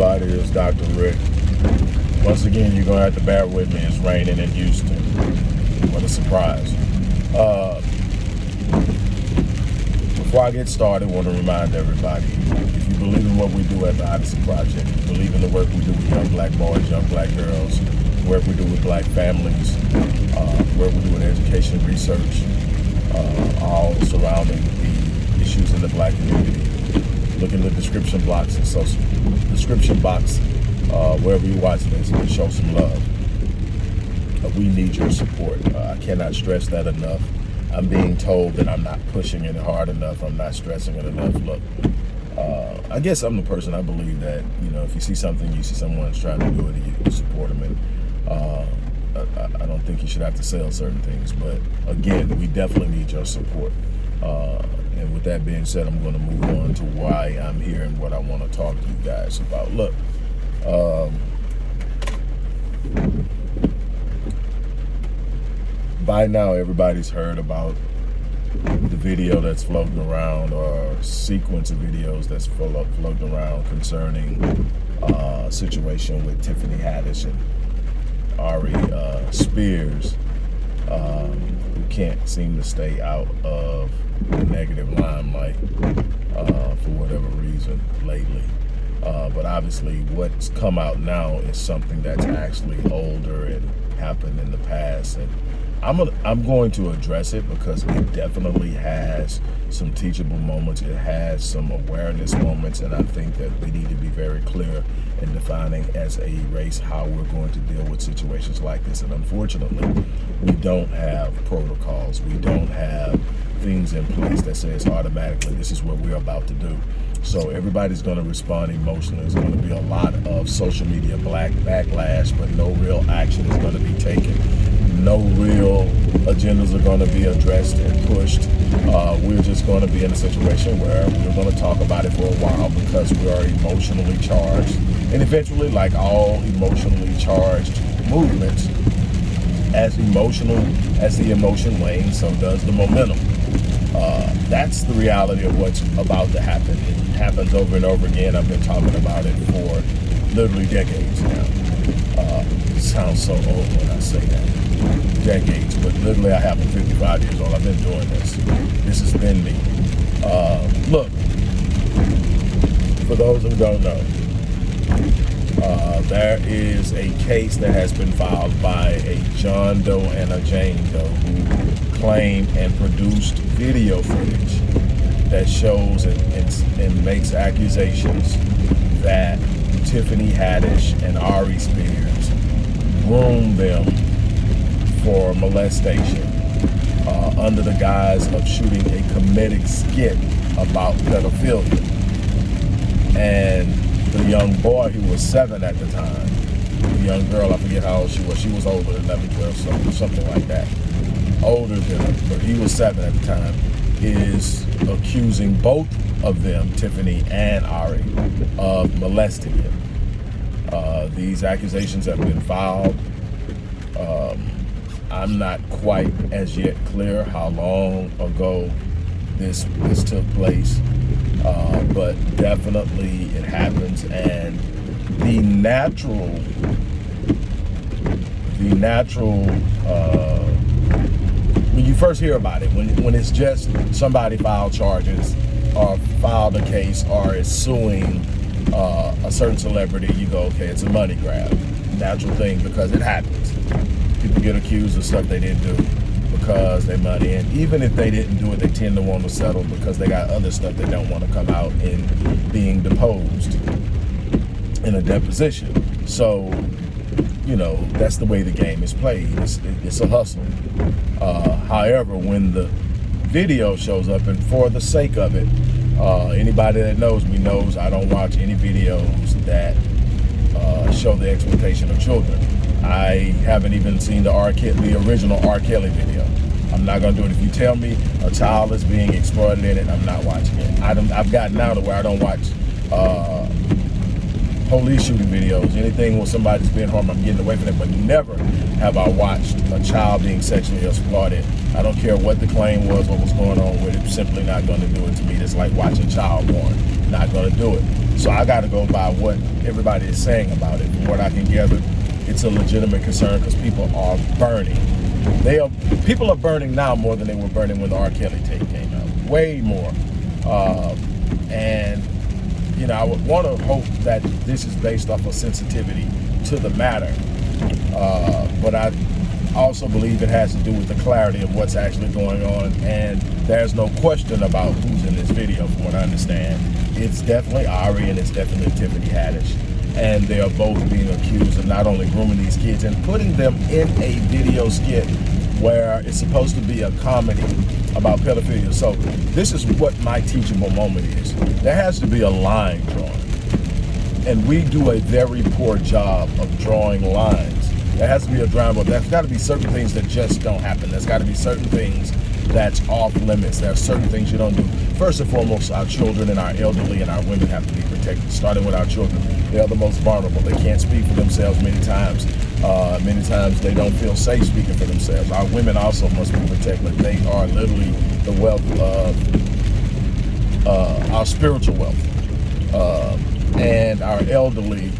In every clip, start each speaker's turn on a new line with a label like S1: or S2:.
S1: everybody. It's Dr. Rick. Once again, you're going to have to bear with me. It's raining in Houston. What a surprise. Uh, before I get started, I want to remind everybody, if you believe in what we do at the Odyssey Project, believe in the work we do with young black boys, young black girls, work we do with black families, uh, work we do with education research, uh, all surrounding the issues in the black community. Look in the description blocks and social description box uh, wherever you're watching this and show some love. Uh, we need your support. Uh, I cannot stress that enough. I'm being told that I'm not pushing it hard enough. I'm not stressing it enough. Look, uh, I guess I'm the person I believe that, you know, if you see something, you see someone's trying to do it, you support them. And uh, I, I, don't think you should have to sell certain things. But again, we definitely need your support. Uh, and with that being said, I'm going to move on to why I'm here and what I want to talk to you guys about. Look, um, by now everybody's heard about the video that's floating around or sequence of videos that's floating around concerning uh, situation with Tiffany Haddish and Ari uh, Spears um, who can't seem to stay out of the negative limelight uh, for whatever reason lately. Uh, but obviously what's come out now is something that's actually older and happened in the past. And I'm, a, I'm going to address it because it definitely has some teachable moments. It has some awareness moments. And I think that we need to be very clear in defining as a race how we're going to deal with situations like this. And unfortunately, we don't have protocols. We don't have things in place that says automatically this is what we're about to do. So everybody's going to respond emotionally. There's going to be a lot of social media black backlash, but no real action is going to be taken. No real agendas are going to be addressed and pushed. Uh, we're just going to be in a situation where we're going to talk about it for a while because we are emotionally charged. And eventually, like all emotionally charged movements, as emotional as the emotion wanes, so does the momentum. Uh, that's the reality of what's about to happen. It happens over and over again. I've been talking about it for literally decades now. Uh, sounds so old when I say that. Decades, but literally I have 55 years old. I've been doing this. This has been me. Uh, look, for those who don't know, uh, there is a case that has been filed by a John Doe and a Jane Doe who claim and produced video footage that shows and, and, and makes accusations that Tiffany Haddish and Ari Spears groomed them for molestation uh, under the guise of shooting a comedic skit about pedophilia. And the young boy who was seven at the time, the young girl, I forget how old she was, she was older, than 11, 12, something, something like that. Older than her, but he was seven at the time, is accusing both of them, Tiffany and Ari, of molesting him. Uh, these accusations have been filed. Um, I'm not quite as yet clear how long ago this this took place, uh, but definitely it happens. And the natural, the natural. Uh, when you first hear about it, when when it's just somebody filed charges or filed a case or is suing uh, a certain celebrity, you go, okay, it's a money grab. Natural thing because it happens. People get accused of stuff they didn't do because they money. And even if they didn't do it, they tend to want to settle because they got other stuff they don't want to come out in being deposed in a deposition. So, you know, that's the way the game is played. It's, it's a hustle. Uh, however, when the video shows up, and for the sake of it, uh, anybody that knows me knows I don't watch any videos that uh, show the exploitation of children. I haven't even seen the R. Kelly, the original R. Kelly video. I'm not gonna do it. If you tell me a child is being exploited in it, I'm not watching it. I don't, I've gotten out of where I don't watch uh, police shooting videos, anything where somebody's being harmed, I'm getting away from it. But never have I watched a child being sexually exploited. I don't care what the claim was, what was going on with it. Simply not going to do it to me. It's like watching child porn. Not going to do it. So I got to go by what everybody is saying about it. What I can gather, it's a legitimate concern because people are burning. They are people are burning now more than they were burning when the R. Kelly tape came out. Way more. Uh, and you know, I would want to hope that this is based off of sensitivity to the matter. Uh, but I also believe it has to do with the clarity of what's actually going on. And there's no question about who's in this video, from what I understand. It's definitely Ari and it's definitely Tiffany Haddish. And they are both being accused of not only grooming these kids and putting them in a video skit where it's supposed to be a comedy about pedophilia. So this is what my teachable moment is. There has to be a line drawn. And we do a very poor job of drawing lines. There has to be a drama. There's got to be certain things that just don't happen. There's got to be certain things that's off limits. There are certain things you don't do. First and foremost, our children and our elderly and our women have to be protected, starting with our children. They are the most vulnerable. They can't speak for themselves many times. Uh, many times they don't feel safe speaking for themselves. Our women also must be protected. They are literally the wealth of uh, our spiritual wealth. Uh, and our elderly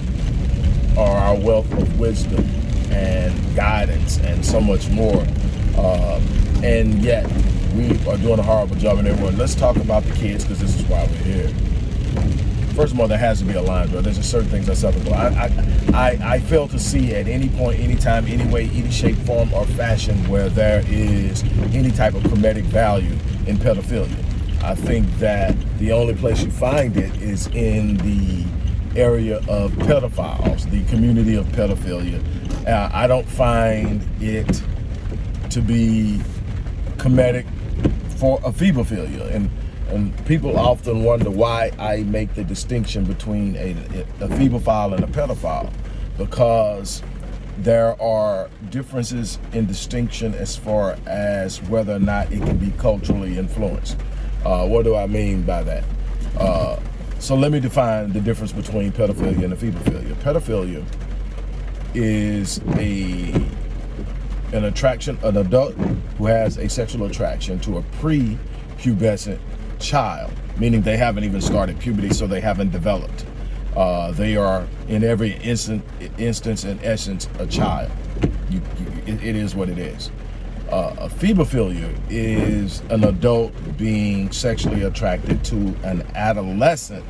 S1: are our wealth of wisdom and guidance and so much more. Uh, and yet we are doing a horrible job in everyone. Let's talk about the kids because this is why we're here. First of all, there has to be a line. There's just certain things that's acceptable. I, I, I, I fail to see at any point, any time, any way, any shape, form, or fashion where there is any type of comedic value in pedophilia. I think that the only place you find it is in the area of pedophiles, the community of pedophilia. Uh, I don't find it to be comedic for ephebophilia. And, and people often wonder why I make the distinction between a, ephebophile and a pedophile. Because there are differences in distinction as far as whether or not it can be culturally influenced. Uh, what do I mean by that? Uh, so let me define the difference between pedophilia and ephebophilia. Pedophilia is a an attraction, an adult who has a sexual attraction to a pre-pubescent child, meaning they haven't even started puberty, so they haven't developed. Uh, they are, in every instant, instance and essence, a child. You, you, it, it is what it is. Uh, ephebophilia is an adult being sexually attracted to an adolescent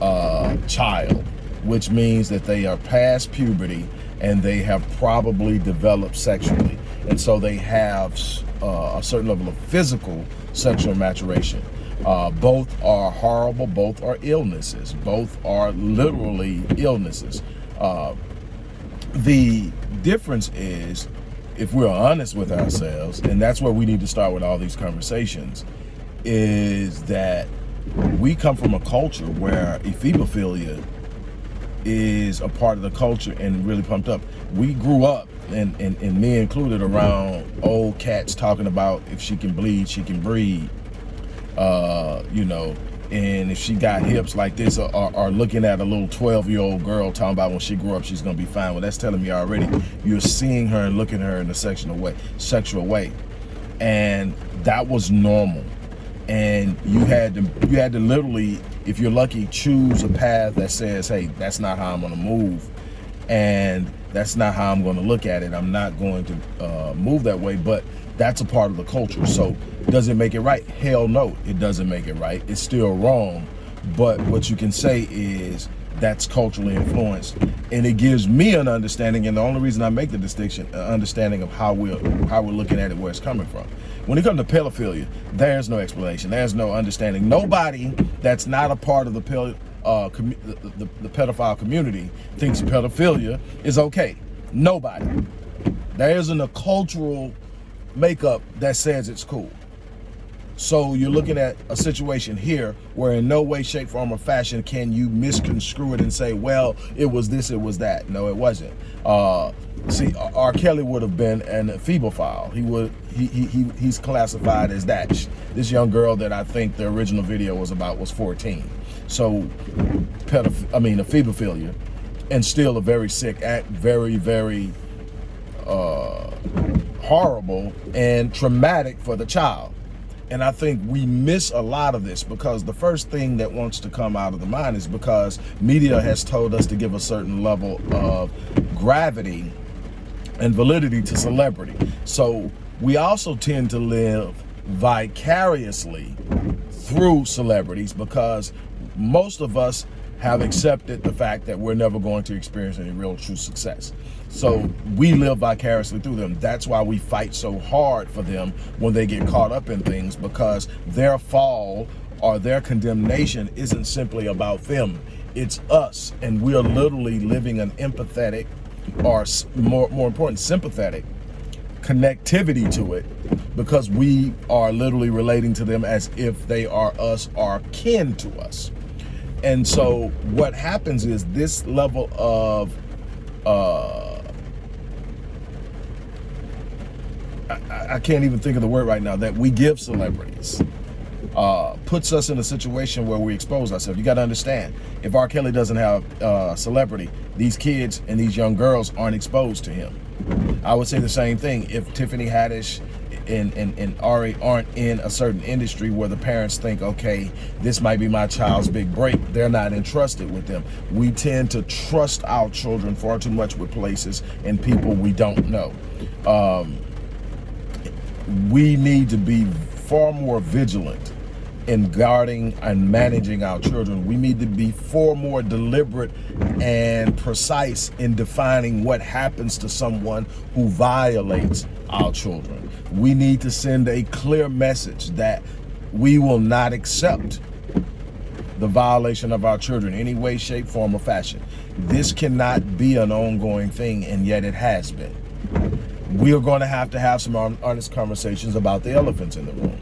S1: uh, child, which means that they are past puberty and they have probably developed sexually. And so they have uh, a certain level of physical sexual maturation. Uh, both are horrible, both are illnesses, both are literally illnesses. Uh, the difference is, if we're honest with ourselves, and that's where we need to start with all these conversations, is that we come from a culture where ephebophilia is a part of the culture and really pumped up. We grew up, and, and, and me included, around old cats talking about if she can bleed, she can breed. Uh, you know, and if she got hips like this or, or, looking at a little 12 year old girl talking about when she grew up she's gonna be fine well that's telling me already you're seeing her and looking at her in a sexual way sexual way and that was normal and you had to you had to literally if you're lucky choose a path that says hey that's not how i'm going to move and that's not how i'm going to look at it. I'm not going to uh, move that way but that's a part of the culture. So does it make it right? Hell no it doesn't make it right. It's still wrong. But what you can say is that's culturally influenced. And it gives me an understanding and the only reason i make the distinction an understanding of how we're how we're looking at it where it's coming from. When it comes to pedophilia there's no explanation. There's no understanding. Nobody that's not a part of the uh, the, the, the pedophile community thinks pedophilia is okay. Nobody. There isn't a cultural makeup that says it's cool so you're looking at a situation here where in no way, shape, form, or fashion can you misconstrue it and say, well, it was this, it was that. No, it wasn't. Uh, See, R. Kelly would have been an file. He would he, he he he's classified as that. This young girl that I think the original video was about was 14. So, pedoph I mean, ephebophilia, and still a very sick act, very very uh, horrible and traumatic for the child. And I think we miss a lot of this because the first thing that wants to come out of the mind is because media mm-hmm. has told us to give a certain level of gravity and validity to celebrity. So we also tend to live vicariously through celebrities because most of us have accepted the fact that we're never going to experience any real true success. So we live vicariously through them. That's why we fight so hard for them when they get caught up in things because their fall or their condemnation isn't simply about them. It's us. And we're literally living an empathetic or more, more important, sympathetic connectivity to it because we are literally relating to them as if they are us or kin to us. And so what happens is this level of uh, I, can't even think of the word right now that we give celebrities uh, puts us in a situation where we expose ourselves. You got to understand, if R. Kelly doesn't have uh, celebrity, these kids and these young girls aren't exposed to him. I would say the same thing if Tiffany Haddish and, and, and Ari aren't in a certain industry where the parents think, okay, this might be my child's big break. They're not entrusted with them. We tend to trust our children far too much with places and people we don't know. Um, we need to be far more vigilant in guarding and managing our children. We need to be far more deliberate and precise in defining what happens to someone who violates our children. We need to send a clear message that we will not accept the violation of our children any way, shape, form, or fashion. This cannot be an ongoing thing, and yet it has been. We are going to have to have some honest conversations about the elephants in the room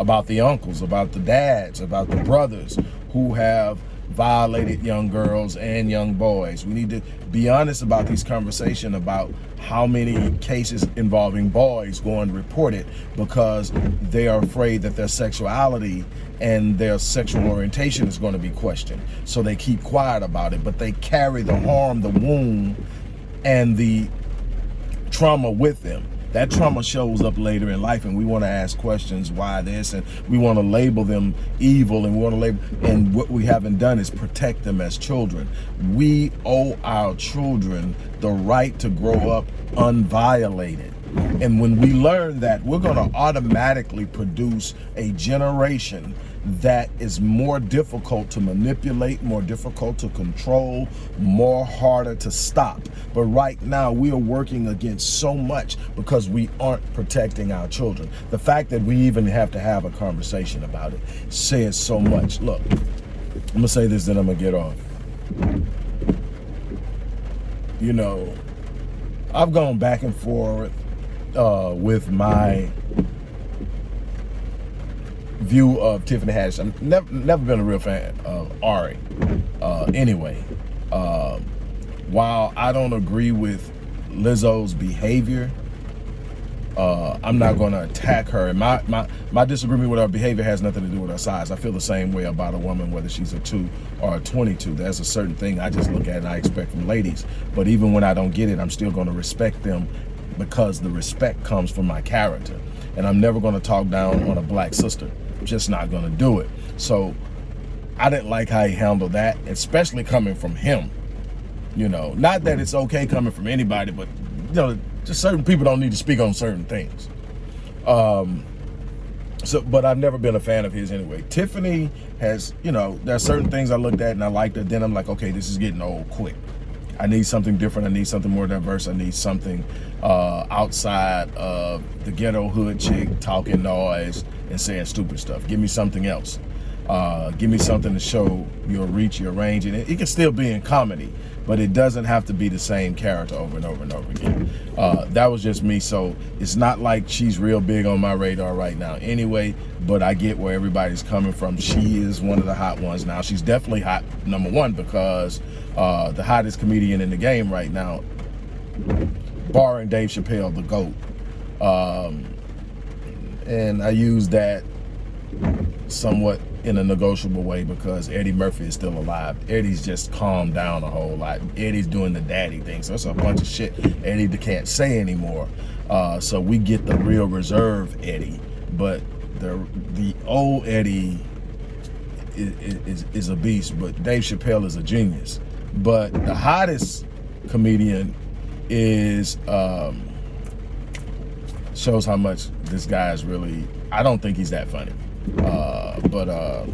S1: about the uncles, about the dads, about the brothers who have violated young girls and young boys. We need to be honest about these conversations about how many cases involving boys go unreported because they are afraid that their sexuality and their sexual orientation is going to be questioned. So they keep quiet about it, but they carry the harm, the wound, and the trauma with them. That trauma shows up later in life and we want to ask questions why this and we want to label them evil and we want to label and what we haven't done is protect them as children. We owe our children the right to grow up unviolated. And when we learn that we're going to automatically produce a generation that is more difficult to manipulate, more difficult to control, more harder to stop. But right now we are working against so much because we aren't protecting our children. The fact that we even have to have a conversation about it says so much. Look, I'm gonna say this, then I'm gonna get off. You know, I've gone back and forth uh, with my view of Tiffany Haddish. I've never, never been a real fan of Ari. Uh, anyway, uh, while I don't agree with Lizzo's behavior, uh, I'm not going to attack her. And my, my, my disagreement with her behavior has nothing to do with her size. I feel the same way about a woman, whether she's a 2 or a 22. There's a certain thing I just look at and I expect from ladies. But even when I don't get it, I'm still going to respect them because the respect comes from my character. And I'm never going to talk down on a black sister just not going to do it. So I didn't like how he handled that, especially coming from him. You know, not that it's okay coming from anybody, but you know, just certain people don't need to speak on certain things. Um, so, but I've never been a fan of his anyway. Tiffany has, you know, there are certain things I looked at and I liked it. Then I'm like, okay, this is getting old quick. I need something different. I need something more diverse. I need something uh, outside of the ghetto hood chick talking noise and saying stupid stuff. Give me something else. Uh, give me something to show your reach, your range, and it, it, can still be in comedy, but it doesn't have to be the same character over and over and over again. Uh, that was just me, so it's not like she's real big on my radar right now anyway, but I get where everybody's coming from. She is one of the hot ones now. She's definitely hot, number one, because uh, the hottest comedian in the game right now barring Dave Chappelle, the GOAT. And I use that somewhat in a negotiable way because Eddie Murphy is still alive. Eddie's just calmed down a whole lot. Eddie's doing the daddy thing. So it's a bunch of shit Eddie can't say anymore. Uh, so we get the real reserve Eddie. But the the old Eddie is, is, is a beast, but Dave Chappelle is a genius. But the hottest comedian is um, shows how much this guy is really. I don't think he's that funny, uh, but uh,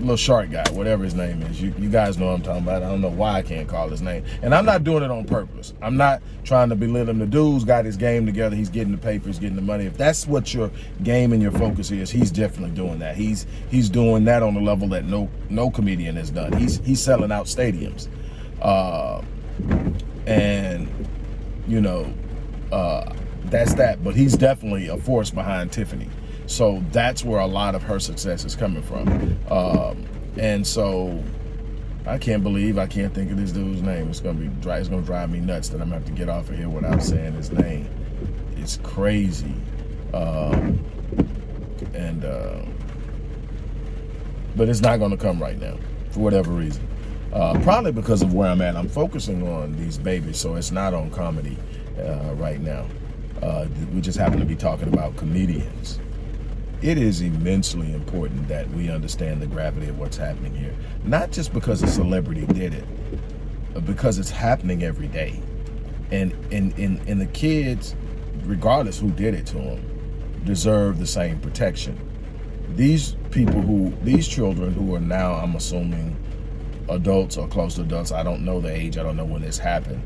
S1: little shark guy, whatever his name is. You, you guys know what I'm talking about. I don't know why I can't call his name. And I'm not doing it on purpose. I'm not trying to belittle him. The dude's got his game together. He's getting the papers, getting the money. If that's what your game and your focus is, he's definitely doing that. He's he's doing that on a level that no no comedian has done. He's he's selling out stadiums. Uh, and you know, uh, that's that. But he's definitely a force behind Tiffany. So that's where a lot of her success is coming from. Um, and so I can't believe I can't think of this dude's name. It's gonna be it's gonna drive me nuts that I'm gonna have to get off of here without saying his name. It's crazy. Um, and uh, but it's not gonna come right now for whatever reason. Uh, probably because of where I'm at. I'm focusing on these babies, so it's not on comedy uh, right now. Uh, we just happen to be talking about comedians. It is immensely important that we understand the gravity of what's happening here. Not just because a celebrity did it, but because it's happening every day. And, and, and, and the kids, regardless who did it to them, deserve the same protection. These people who, these children who are now, I'm assuming, adults or close to adults, I don't know the age, I don't know when this happened,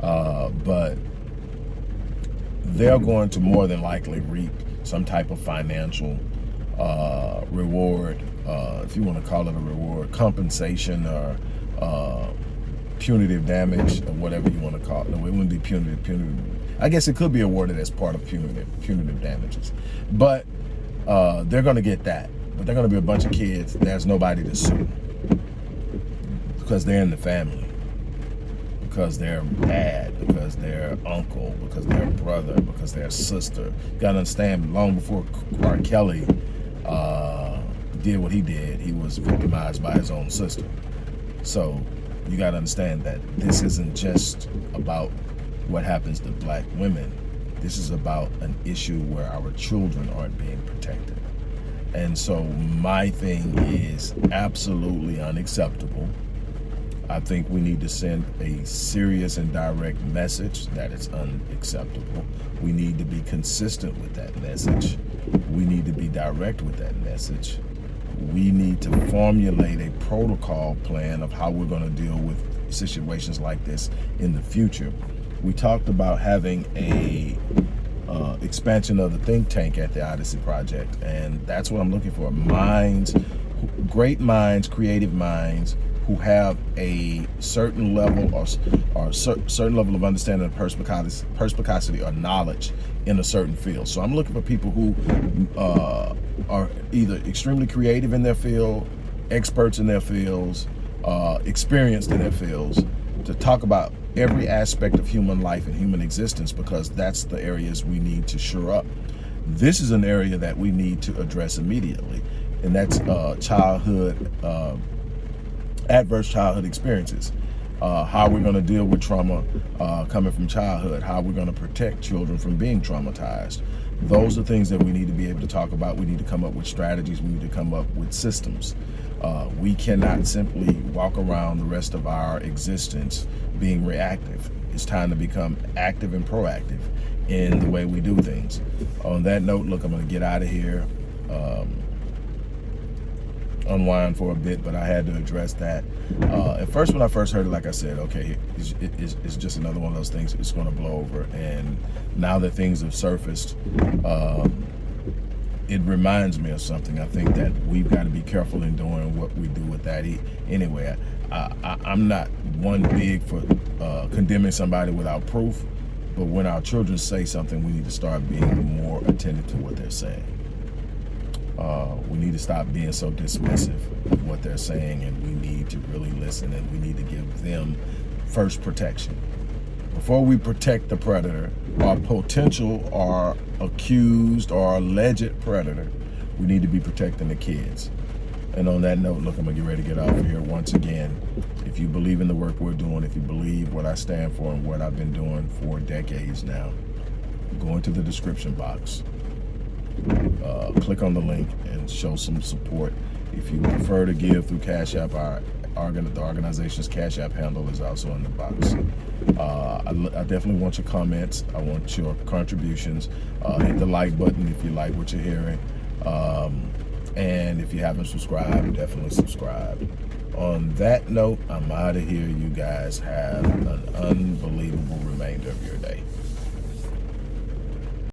S1: uh, but they're going to more than likely reap some type of financial uh, reward, uh, if you want to call it a reward, compensation or uh, punitive damage or whatever you want to call it. No, it wouldn't be punitive. Punitive. I guess it could be awarded as part of punitive punitive damages, but uh, they're going to get that. But they're going to be a bunch of kids. There's nobody to sue because they're in the family because they're dad, because they're uncle, because they're brother, because they're sister. You gotta understand, long before R. Kelly uh, did what he did, he was victimized by his own sister. So you gotta understand that this isn't just about what happens to black women. This is about an issue where our children aren't being protected. And so my thing is absolutely unacceptable I think we need to send a serious and direct message that it's unacceptable. We need to be consistent with that message. We need to be direct with that message. We need to formulate a protocol plan of how we're going to deal with situations like this in the future. We talked about having a uh, expansion of the think tank at the Odyssey Project, and that's what I'm looking for. Minds, great minds, creative minds, who have a certain level or, or certain level of understanding of perspicacity, perspicacity or knowledge in a certain field. So I'm looking for people who uh, are either extremely creative in their field, experts in their fields, uh, experienced in their fields, to talk about every aspect of human life and human existence because that's the areas we need to shore up. This is an area that we need to address immediately, and that's uh, childhood uh, adverse childhood experiences. Uh, how we're going to deal with trauma uh, coming from childhood, how we're going to protect children from being traumatized. Those are things that we need to be able to talk about. We need to come up with strategies. We need to come up with systems. Uh, we cannot simply walk around the rest of our existence being reactive. It's time to become active and proactive in the way we do things. On that note, look, I'm going to get out of here. Um, unwind for a bit, but I had to address that. Uh, at first, when I first heard it, like I said, okay, it's, it's, it's just another one of those things. It's going to blow over. And now that things have surfaced, um, it reminds me of something. I think that we've got to be careful in doing what we do with that. Anyway, I, am not one big for uh, condemning somebody without proof, but when our children say something, we need to start being more attentive to what they're saying. Uh, we need to stop being so dismissive of what they're saying and we need to really listen and we need to give them first protection before we protect the predator, our potential or accused or alleged predator, we need to be protecting the kids. And on that note, look, I'm gonna get ready to get off of here once again. If you believe in the work we're doing, if you believe what I stand for and what I've been doing for decades now, go into the description box, uh, click on the link and show some support. If you prefer to give through Cash App, our, our the organization's Cash App handle is also in the box. Uh, I, I, definitely want your comments. I want your contributions. Uh, hit the like button if you like what you're hearing. Um, and if you haven't subscribed, definitely subscribe. On that note, I'm out of here. You guys have an unbelievable remainder of your day.